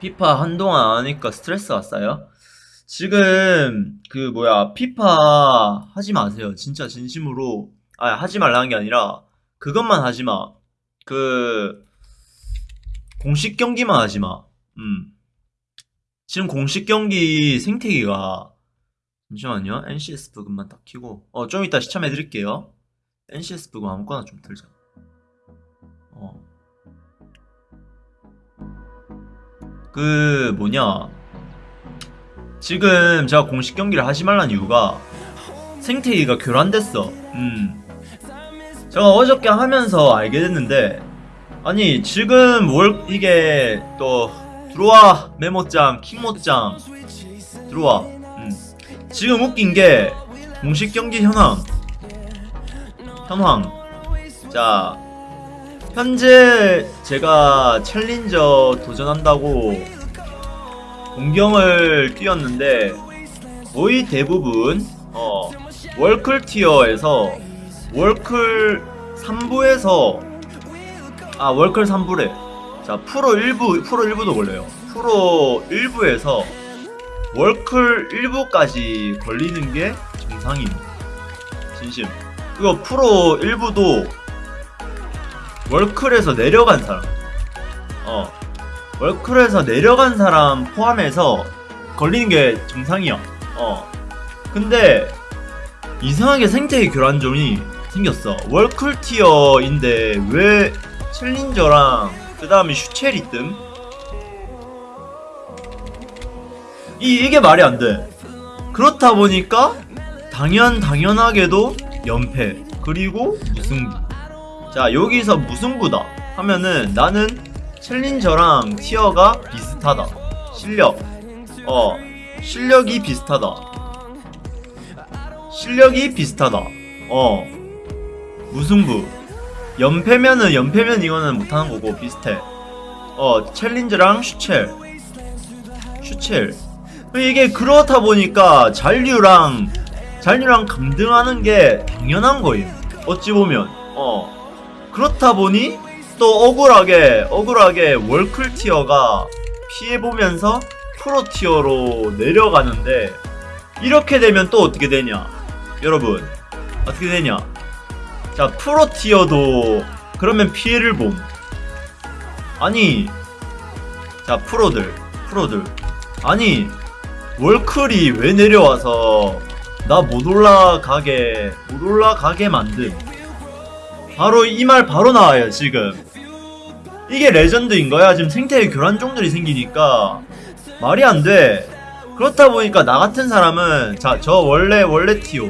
피파 한동안 안 하니까 스트레스가 쌓여? 지금 그 뭐야 피파 하지 마세요. 진짜 진심으로 아 하지 말라는 게 아니라 그것만 하지 마. 그 공식 경기만 하지 마. 음. 지금 공식 경기 생태계가 잠시만요. NCS 부금만 딱 키고 어 좀 이따 시참해 드릴게요. NCS 부금 아무거나 좀 들자. 그 뭐냐? 지금 제가 공식 경기를 하지 말라는 이유가 생태계가 교란됐어. 음. 제가 어저께 하면서 알게 됐는데 아니 지금 월 이게 또 들어와 메모장 킹모장. 들어와. 음. 지금 웃긴 게 공식 경기 현황. 현황. 자 현재 제가 챌린저 도전한다고 공경을 뛰었는데 거의 대부분 어 월클 티어에서 월클 3부에서 아 월클 3부래. 자 프로 1부 프로 1부도 걸려요. 프로 1부에서 월클 1부까지 걸리는 게 정상임 진심. 그거 프로 1부도 월클에서 내려간 사람. 어. 월클에서 내려간 사람 포함해서 걸리는 게 정상이야. 어. 근데 이상하게 생태계 교란점이 생겼어. 월클 티어인데 왜 챌린저랑 그 다음에 슈첼이 뜸? 이, 이게 말이 안돼. 그렇다 보니까 당연 당연하게도 연패. 그리고 무승부 자 여기서 무승부다? 하면은 나는 챌린저랑 티어가 비슷하다. 실력. 어 실력이 비슷하다. 실력이 비슷하다. 어. 무승부 연패면은 연패면 이거는 못하는 거고 비슷해. 어 challenger랑 슈챌. 슈챌. 이게 그렇다 보니까 잔류랑 잔류랑 강등하는 게 당연한 거예요 어찌 보면. 어 그렇다 보니 또 억울하게 억울하게 월클 tier가 피해보면서 프로 tier로 내려가는데 이렇게 되면 또 어떻게 되냐? 여러분 어떻게 되냐? 자 프로 티어도 그러면 피해를 봄. 아니 자 프로들 프로들. 아니 월클이 왜 내려와서 나 못 올라가게 못 올라가게 만듦 바로 이 말 바로 나와요 지금. 이게 레전드인 거야? 지금 생태계 교란종들이 생기니까. 말이 안돼. 그렇다 보니까 나 같은 사람은 자 저 원래 원래 티오.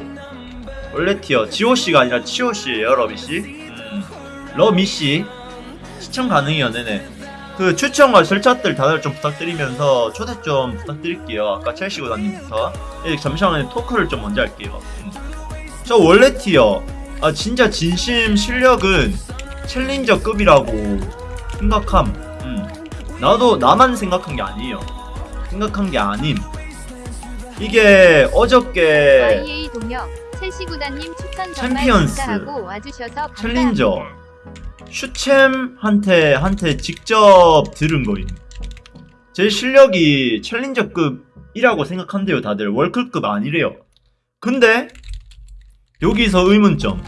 원래 티어. 지오씨가 아니라 치오씨예요 러비씨. 음, 러미씨. 시청 가능해요 네네. 그 추천과 절차들 다들 좀 부탁드리면서 초대 좀 부탁드릴게요. 아까 첼시 구단님부터. 예, 잠시만요. 토크를 좀 먼저 할게요. 음. 저 원래 티어 아 진짜 진심 실력은 챌린저급이라고 생각함. 음. 나도 나만 생각한 게 아니에요. 생각한 게 아님. 이게 어저께 YA 동역 첼시 구단님 추천 정말 champions, challenger. 슈챔한테 한테 직접 들은 거임. 제 실력이 challenger급이라고 생각한대요 다들. 월클급 아니래요. 근데 여기서 의문점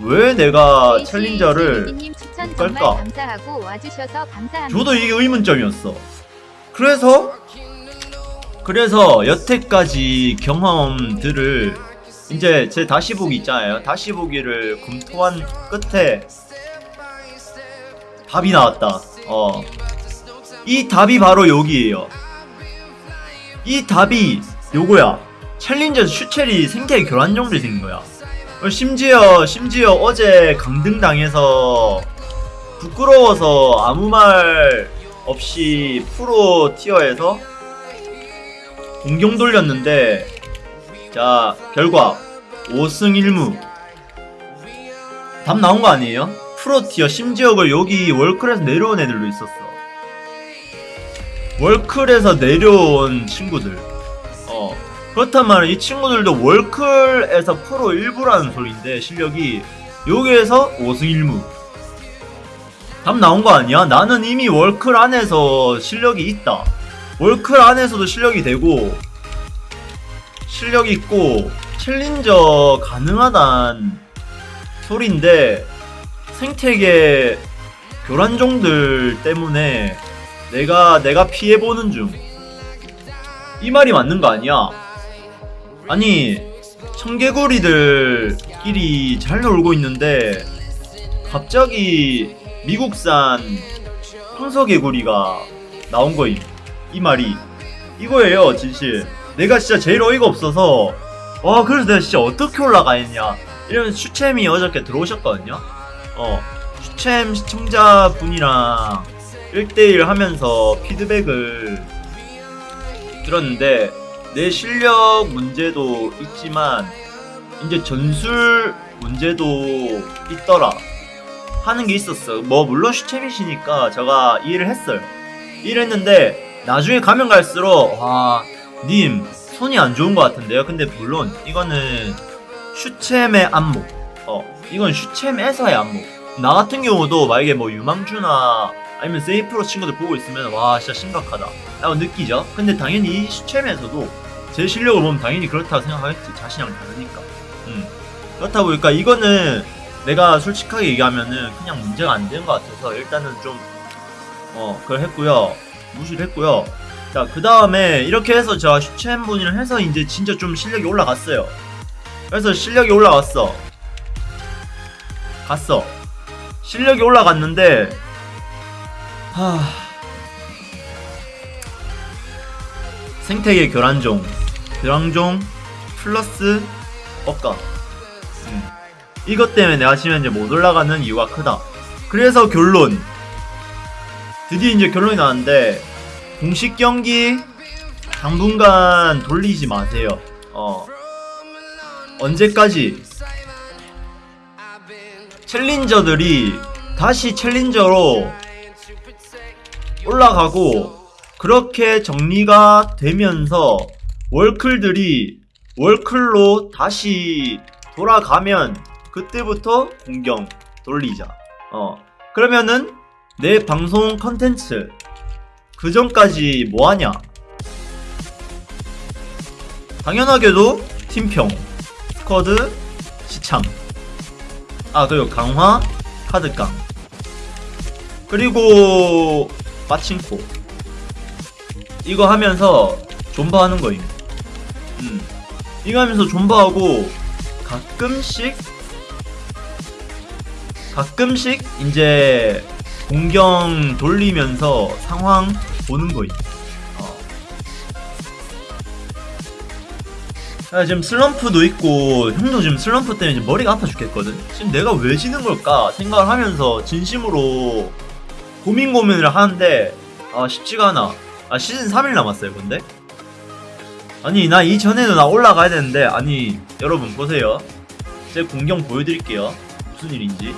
왜 내가 challenger를 못 갈까? 저도 이게 의문점이었어. 그래서 그래서 여태까지 경험들을 이제 제 다시 보기 있잖아요. 다시 보기를 검토한 끝에 답이 나왔다. 어. 이 답이 바로 여기에요. 이 답이 요거야. 챌린저 슈첼이 생태계 교란 정도 생긴 거야. 어, 심지어 심지어 어제 강등 당해서 부끄러워서 아무 말 없이 프로 티어에서 공경 돌렸는데 자 결과 5승 1무 답 나온 거 아니에요? 프로 티어 심지어 그 여기 월클에서 내려온 애들도 있었어 월클에서 내려온 친구들 어 그렇단 말은 이 친구들도 월클에서 프로 1부라는 소리인데 실력이 여기에서 5승 1무 답 나온 거 아니야? 나는 이미 월클 안에서 실력이 있다. 월클 안에서도 실력이 되고 실력 있고 챌린저 가능하단 소리인데 생태계 교란종들 때문에 내가 내가 피해 보는 중. 이 말이 맞는 거 아니야? 아니 청개구리들끼리 잘 놀고 있는데 갑자기 미국산 황소개구리가 나온 거임. 이 말이 이거예요, 진실. 내가 진짜 제일 어이가 없어서 와 그래서 내가 진짜 어떻게 올라가 있냐 이러면 슈챔이 어저께 들어오셨거든요. 어 슈챔 시청자분이랑 1대1 하면서 피드백을 들었는데 내 실력 문제도 있지만 이제 전술 문제도 있더라 하는 게 있었어. 뭐 물론 슈챔이시니까 제가 이해를 했어요. 이해를 했는데 나중에 가면 갈수록 와, 님 손이 안 좋은 것 같은데요. 근데 물론 이거는 슈챔의 안목. 어, 이건 슈챔에서의 안목. 나 같은 경우도 만약에 뭐 유망주나 아니면 세이프로 친구들 보고 있으면 와 진짜 심각하다 라고 느끼죠. 근데 당연히 이 슈챔에서도 제 실력을 보면 당연히 그렇다고 생각하겠지. 자신이랑 다르니까. 음. 그렇다 보니까 이거는 내가 솔직하게 얘기하면은 그냥 문제가 안 되는 것 같아서 일단은 좀 어 그걸 했고요 무시를 했고요 자그 다음에 이렇게 해서 제가 슈챔 분이랑 해서 이제 진짜 좀 실력이 올라갔어요 그래서 실력이 올라갔어 갔어 실력이 올라갔는데 하 생태계 교란종 교란종 플러스 억가 음. 이것 때문에 내가 지금 이제 못 올라가는 이유가 크다. 그래서 결론. 드디어 이제 결론이 나왔는데, 공식 경기 당분간 돌리지 마세요. 어. 언제까지? 챌린저들이 다시 챌린저로 올라가고, 그렇게 정리가 되면서 월클들이 월클로 다시 돌아가면 그때부터 공경 돌리자. 어. 그러면은 내 방송 컨텐츠 그 전까지 뭐 하냐? 당연하게도 팀평, 스쿼드, 시참. 아, 그리고 강화, 카드깡. 그리고 빠칭코. 이거 하면서 존버 하는 거임. 음. 이거 하면서 존버하고 가끔씩 가끔씩 이제 공경 돌리면서 상황 보는 거임. 어. 야, 지금 슬럼프도 있고 형도 지금 슬럼프 때문에 머리가 아파 죽겠거든. 지금 내가 왜 지는 걸까 생각을 하면서 진심으로 고민 고민을 하는데 아 쉽지가 않아. 아 시즌 3일 남았어요, 근데. 아니 나 이전에도 나 올라가야 되는데 아니 여러분 보세요. 제 공경 보여드릴게요. 무슨 일인지.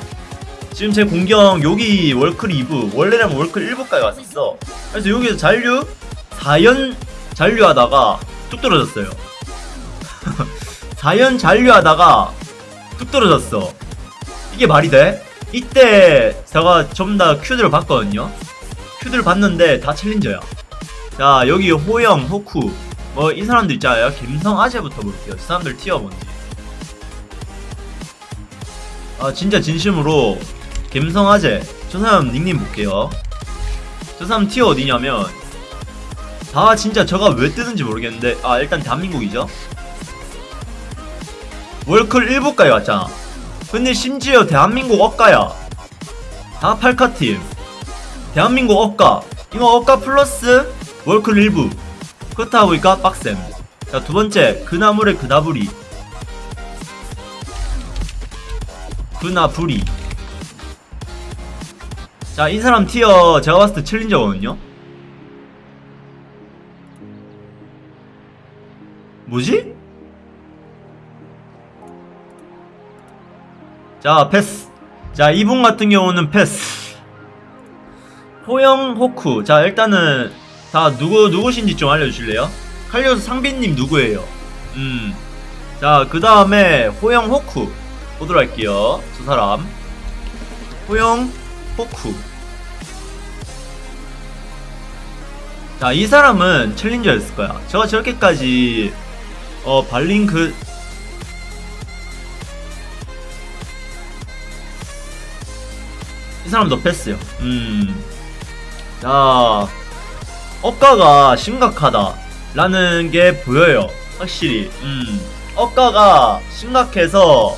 지금 제 공경 여기 월클 2부 원래는 월클 1부까지 왔었어 그래서 여기서 잔류 4연 잔류하다가 뚝 떨어졌어요 4연 잔류하다가 뚝 떨어졌어 이게 말이 돼? 이때 제가 전부 다 큐들을 봤거든요. 큐들을 봤는데 다 챌린저야. 자 여기 호영, 호쿠 뭐 이 사람들 있잖아요. 김성 아재부터 볼게요 이 사람들 티어 뭔지. 아 진짜 진심으로 갬성아재 저 사람 닉네임 볼게요. 저 사람 티어 어디냐면 다 진짜 저가 왜 뜨는지 모르겠는데 아 일단 대한민국이죠? 월클 1부까지 왔잖아 근데 심지어 대한민국 억가야. 다 팔카팀. 대한민국 억가. 이거 억가 플러스 월클 1부. 그렇다 보니까 빡셈. 자 두번째. 그나물의 그나부리. 그나부리. 자, 이 사람 티어 제가 봤을 때 챌린저거든요? 뭐지? 자 패스. 자 이분 같은 경우는 패스. 호영 호쿠. 자 일단은 다 누구 누구신지 좀 알려주실래요? 칼리오스 상비님 누구예요? 음자 그 다음에 호영 호쿠. 보도록 할게요. 저 사람. 호영 호쿠. 자 이 사람은 챌린저였을 거야. 제가 저렇게까지 어 발링 그 이 사람도 패스요. 음. 자, 억가가 심각하다. 라는 게 보여요. 확실히. 음. 억가가 심각해서,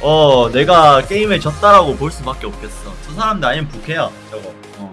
어, 내가 게임에 졌다라고 볼 수밖에 없겠어. 저 사람들 아니면 부캐야, 저거. 어.